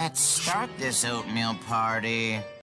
Let's start this oatmeal party.